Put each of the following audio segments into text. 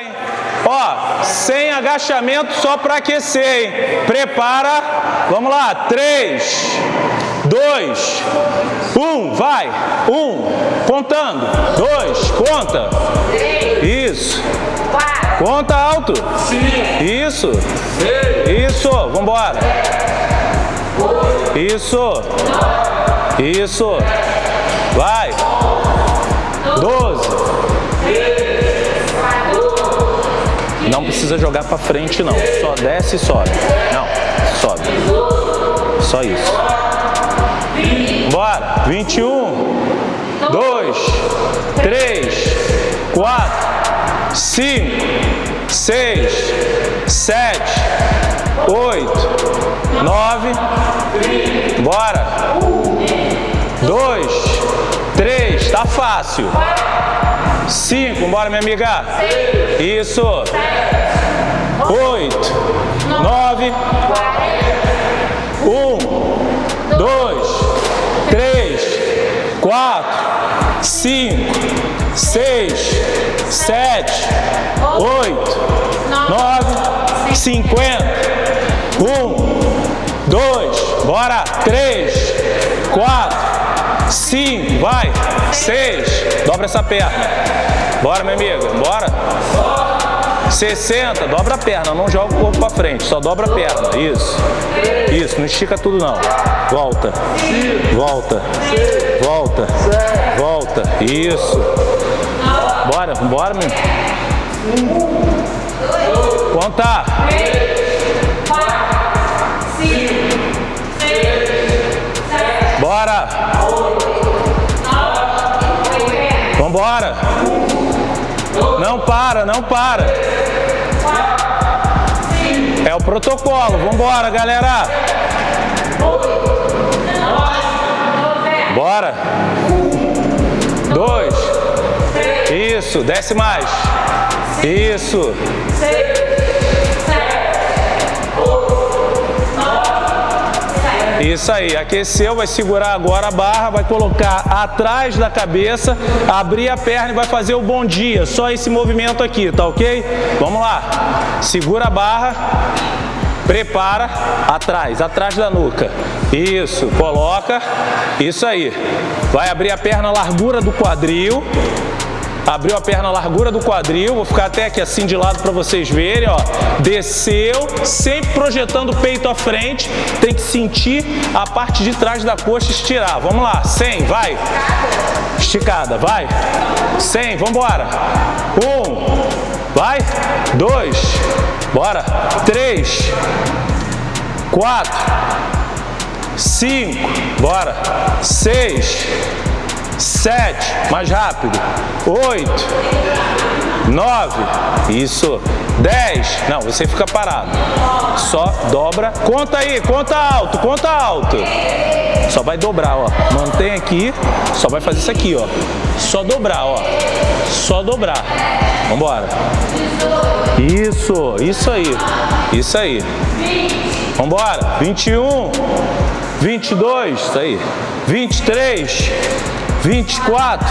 hein? Ó, sem agachamento só para aquecer, hein? Prepara. Vamos lá. Três, dois, um, vai. Um, contando. Dois, conta. Isso. Conta alto. Isso. Isso. Vambora. Isso. Isso. Vai. Doze. Não precisa jogar pra frente, não. Só desce e sobe. Não, sobe. Só isso. Bora. 21, 2, 3, 4, 5, 6, 7, 8, 9. Bora. 2, 3. Tá fácil. 5, bora minha amiga. Isso. 8, 9, 1, 2, 3, 4, 5, 6, 7, 8, 9, 50. 1, 2, bora. 3, 4, 5, vai. 6, dobra essa perna. Bora, minha amiga, bora. 60, dobra a perna, não joga o corpo pra frente, só dobra a perna, isso. Isso, não estica tudo não. Volta, volta, volta, volta, isso. Bora, bora, meu. Conta. Vambora. Não para, não para. É o protocolo. Vambora, galera. Bora. Dois. Isso. Desce mais. Isso. Isso aí, aqueceu, vai segurar agora a barra, vai colocar atrás da cabeça, abrir a perna e vai fazer o bom dia. Só esse movimento aqui, tá ok? Vamos lá. Segura a barra, prepara, atrás, atrás da nuca. Isso, coloca, isso aí. Vai abrir a perna largura do quadril, Abriu a perna largura do quadril, vou ficar até aqui assim de lado para vocês verem, ó. Desceu, sempre projetando o peito à frente, tem que sentir a parte de trás da coxa estirar. Vamos lá, 100, vai. Esticada, vai. 100, vamos embora. Um, vai. Dois, bora. Três, quatro, cinco, bora. Seis, sete, mais rápido, oito, nove, isso, dez, não, você fica parado, só dobra, conta aí, conta alto, conta alto, só vai dobrar, ó, mantém aqui, só vai fazer isso aqui, ó, só dobrar, ó, só dobrar, vambora, isso, isso aí, isso aí, vambora, 21, 22, isso aí, 23, 24,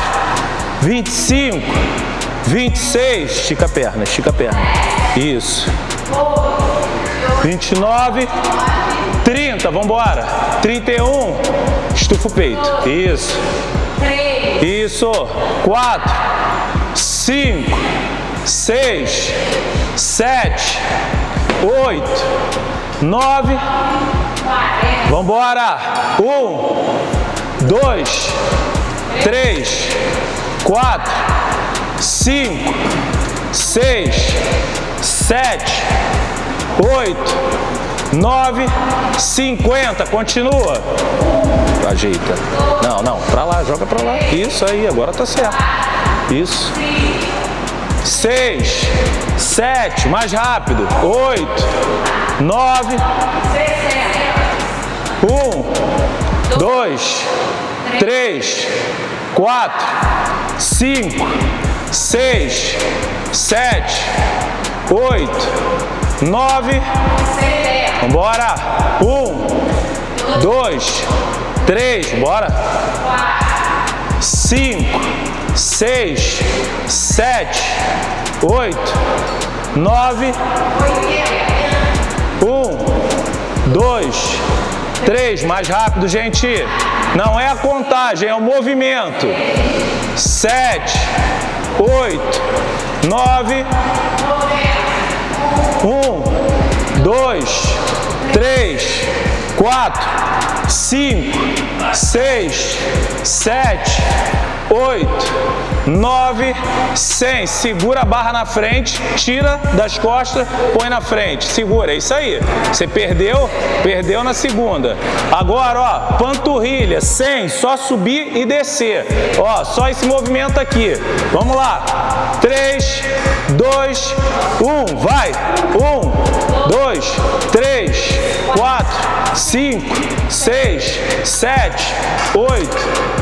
25, 26, estica a perna, estica a perna. Isso. 29, 30, vamos embora. 31, estufa o peito. Isso. Isso. 4, 5, 6, 7, 8, 9, vamos embora. 1, 2, três, quatro, cinco, seis, sete, oito, nove, cinquenta. Continua. Ajeita. Não, não. Pra lá, joga pra lá. Isso aí, agora tá certo. Isso. Seis, sete, mais rápido. Oito, nove, um, dois, três, quatro, cinco, seis, sete, oito, nove. Vambora. Um, dois, três, bora. Cinco, seis, sete, oito, nove, um, dois, três, mais rápido, gente. Não é a contagem, é o movimento. Sete, oito, nove, um, dois, três, quatro, cinco, seis, sete, oito, nove, cem. Segura a barra na frente, tira das costas, põe na frente. Segura, é isso aí. Você perdeu, perdeu na segunda. Agora, ó, panturrilha, cem, só subir e descer. Ó, só esse movimento aqui. Vamos lá. Três, dois, um, vai. Um, dois, três, quatro, cinco, seis, sete, oito,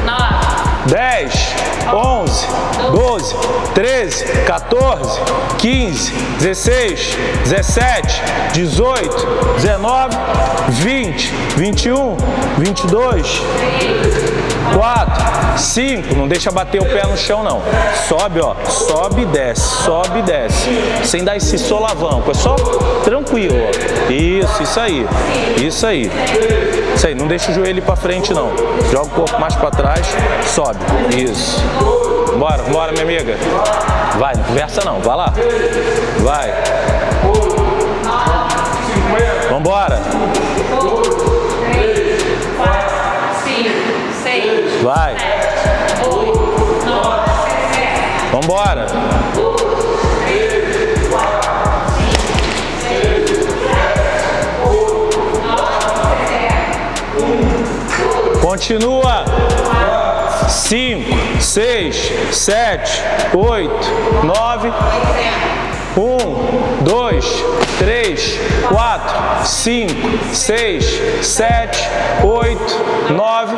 nove. 10, 11, 12, 13, 14, 15, 16, 17, 18, 19, 20, 21, 22, 4, 5, não deixa bater o pé no chão não. Sobe, ó, sobe e desce, sobe e desce. Sem dar esse solavanco, é só tranquilo, ó. Isso, isso aí. Isso aí. Isso aí, não deixa o joelho para frente não. Joga o corpo mais para trás, sobe. Isso. Bora, bora, minha amiga. Vai, não conversa não, vai lá. Vai. Vambora. Vai. Vambora. Continua. Cinco, seis, sete, oito, nove. Um, dois, três, quatro, cinco, seis, sete, oito, nove.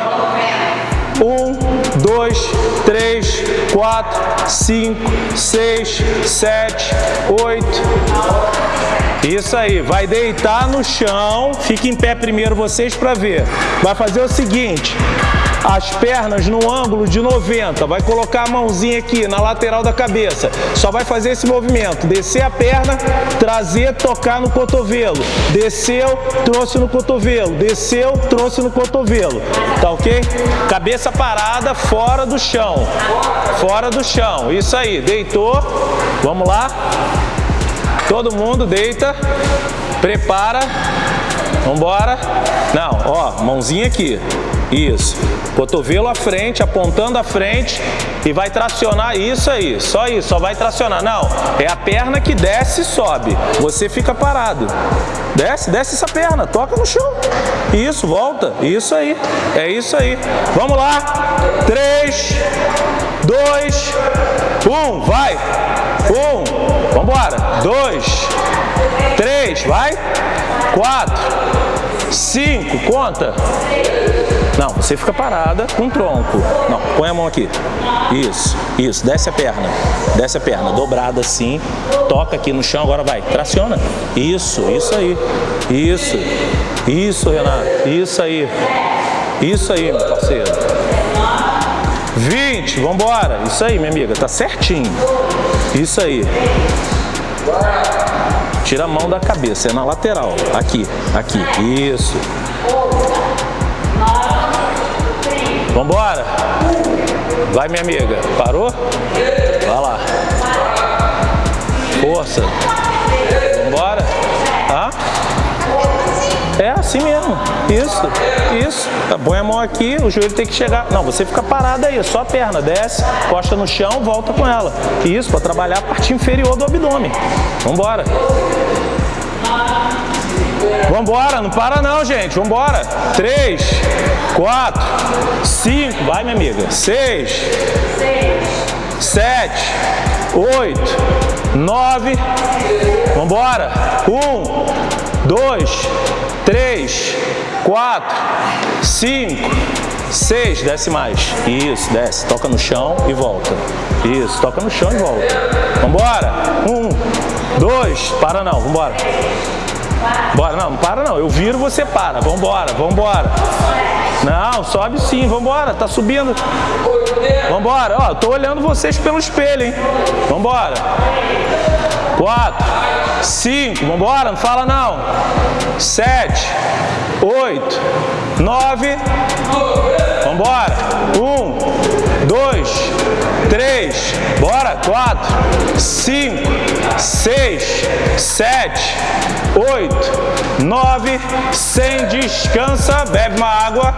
Um, dois, três, quatro, cinco, seis, sete, oito. Isso aí, vai deitar no chão, fica em pé primeiro vocês para ver. Vai fazer o seguinte, as pernas no ângulo de 90, vai colocar a mãozinha aqui na lateral da cabeça, só vai fazer esse movimento, descer a perna, trazer, tocar no cotovelo, desceu, trouxe no cotovelo, desceu, trouxe no cotovelo, tá ok? Cabeça parada, fora do chão, fora do chão, isso aí, deitou, vamos lá, todo mundo deita, prepara, vambora, não, ó, mãozinha aqui, isso. Cotovelo à frente, apontando à frente e vai tracionar isso aí. Só isso, só vai tracionar. Não, é a perna que desce e sobe. Você fica parado. Desce, desce essa perna, toca no chão. Isso, volta. Isso aí. É isso aí. Vamos lá. Três, dois, um, vai. Um, vambora. Dois, três, vai. Quatro, cinco, conta. Não, você fica parada com o tronco. Não, põe a mão aqui. Isso, isso, desce a perna. Desce a perna, dobrada assim. Toca aqui no chão, agora vai. Traciona. Isso, isso aí. Isso. Isso, Renato. Isso aí. Isso aí, meu parceiro. 20, vambora. Isso aí, minha amiga, tá certinho. Isso aí. Tira a mão da cabeça, é na lateral. Aqui, aqui. Isso. Vambora? Vai, minha amiga. Parou? Vai lá. Força. Vambora? Hã? É assim mesmo. Isso, isso. Põe a mão aqui, o joelho tem que chegar. Não, você fica parado aí, só a perna. Desce, costa no chão, volta com ela. Isso, para trabalhar a parte inferior do abdômen. Vambora. Vambora, não para não, gente. Vambora. Três, quatro, cinco, vai, minha amiga. Seis, sete, oito, nove. Vambora. Um, dois, três, quatro, cinco, seis. Desce mais. Isso, desce. Toca no chão e volta. Isso, toca no chão e volta. Vambora. Um, dois, para não. Vambora. Bora, não, não para não. Eu viro, você para. Vambora, vambora. Não, sobe sim, vambora, tá subindo. Vambora, ó, tô olhando vocês pelo espelho, hein? Vambora. Quatro, cinco, vambora, não fala não. Sete, oito, nove, vambora. Um, dois, três, bora, quatro, cinco, seis, sete, oito, nove, sem descansa, bebe uma água.